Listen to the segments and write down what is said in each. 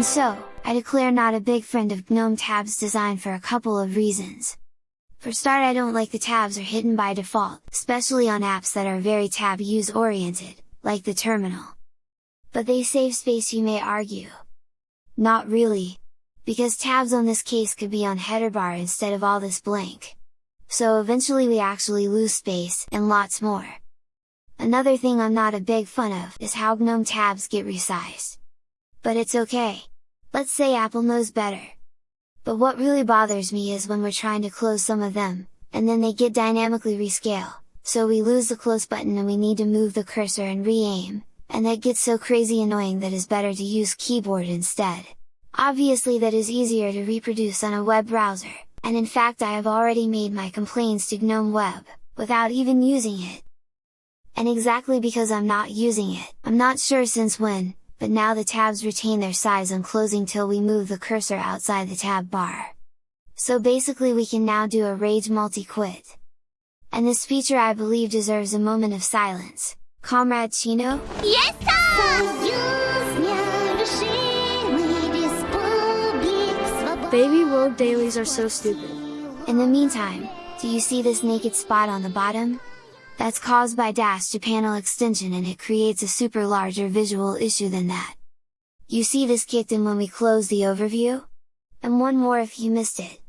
And so, I declare not a big friend of GNOME tabs design for a couple of reasons. For start I don't like the tabs are hidden by default, especially on apps that are very tab use oriented, like the terminal. But they save space you may argue. Not really! Because tabs on this case could be on header bar instead of all this blank. So eventually we actually lose space, and lots more. Another thing I'm not a big fan of is how GNOME tabs get resized. But it's okay! Let's say Apple knows better! But what really bothers me is when we're trying to close some of them, and then they get dynamically rescale, so we lose the close button and we need to move the cursor and re-aim, and that gets so crazy annoying that is better to use keyboard instead. Obviously that is easier to reproduce on a web browser, and in fact I have already made my complaints to GNOME Web, without even using it. And exactly because I'm not using it, I'm not sure since when, but now the tabs retain their size on closing till we move the cursor outside the tab bar. So basically we can now do a rage multi-quit. And this feature I believe deserves a moment of silence. Comrade Chino? Yes, Baby World dailies are so stupid. In the meantime, do you see this naked spot on the bottom? That's caused by Dash to panel extension and it creates a super larger visual issue than that. You see this kicked in when we close the overview? And one more if you missed it.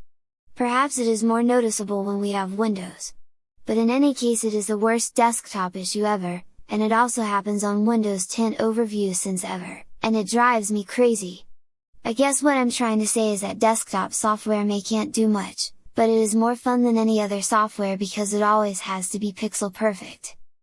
Perhaps it is more noticeable when we have Windows. But in any case it is the worst desktop issue ever, and it also happens on Windows 10 overview since ever, and it drives me crazy! I guess what I'm trying to say is that desktop software may can't do much, but it is more fun than any other software because it always has to be pixel perfect.